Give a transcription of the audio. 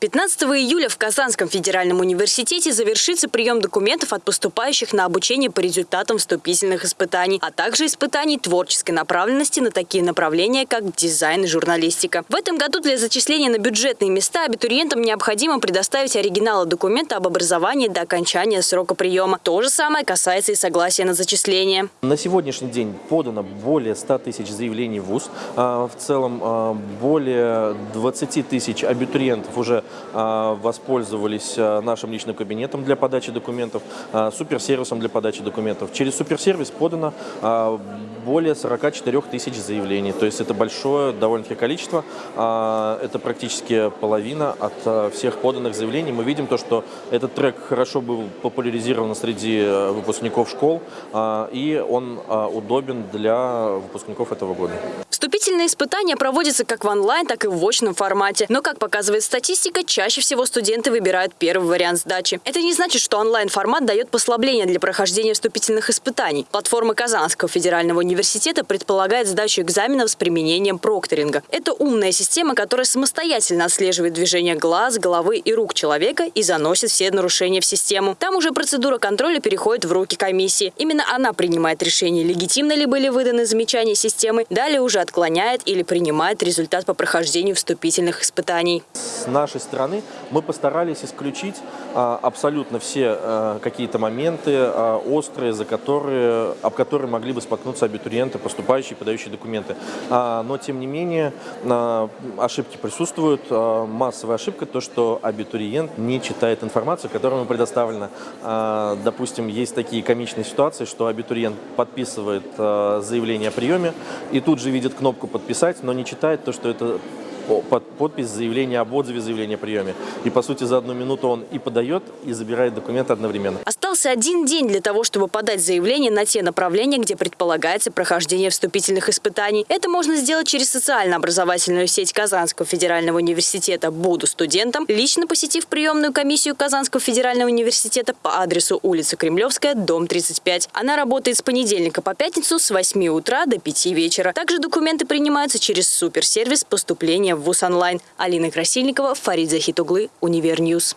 15 июля в Казанском федеральном университете завершится прием документов от поступающих на обучение по результатам вступительных испытаний, а также испытаний творческой направленности на такие направления, как дизайн и журналистика. В этом году для зачисления на бюджетные места абитуриентам необходимо предоставить оригиналы документа об образовании до окончания срока приема. То же самое касается и согласия на зачисление. На сегодняшний день подано более 100 тысяч заявлений в ВУЗ. А, В целом а, более 20 тысяч абитуриентов уже воспользовались а, нашим личным кабинетом для подачи документов, а, суперсервисом для подачи документов. Через суперсервис подано а, более 44 тысяч заявлений. То есть это большое довольно-таки количество. А, Это практически половина от а, всех поданных заявлений. Мы видим то, что этот трек хорошо был популяризирован среди выпускников школ, а, и он а, удобен для выпускников этого года. Вступительные испытания проводятся как в онлайн, так и в очном формате. Но, как показывает статистика, чаще всего студенты выбирают первый вариант сдачи. Это не значит, что онлайн-формат дает послабление для прохождения вступительных испытаний. Платформа Казанского федерального университета предполагает сдачу экзаменов с применением прокторинга. Это умная система, которая самостоятельно отслеживает движение глаз, головы и рук человека и заносит все нарушения в систему. Там уже процедура контроля переходит в руки комиссии. Именно она принимает решение, легитимно ли были выданы замечания системы, далее уже отклоняет или принимает результат по прохождению вступительных испытаний. С нашей стороны мы постарались исключить а, абсолютно все а, какие-то моменты а, острые, за которые, об которые могли бы споткнуться абитуриенты, поступающие, подающие документы. Но, тем не менее, ошибки присутствуют. Массовая ошибка – то, что абитуриент не читает информацию, которая ему предоставлена. Допустим, есть такие комичные ситуации, что абитуриент подписывает заявление о приеме и тут же видит кнопку «Подписать», но не читает то, что это под подпись заявления об отзыве заявления о приеме. И, по сути, за одну минуту он и подает, и забирает документы одновременно. Остался один день для того, чтобы подать заявление на те направления, где предполагается прохождение вступительных испытаний. Это можно сделать через социально-образовательную сеть Казанского федерального университета «Буду студентом», лично посетив приемную комиссию Казанского федерального университета по адресу улица Кремлевская, дом 35. Она работает с понедельника по пятницу с 8 утра до 5 вечера. Также документы принимаются через суперсервис поступления в ВУЗ онлайн. Алина Красильникова, Фарид Захитуглы, Univer News.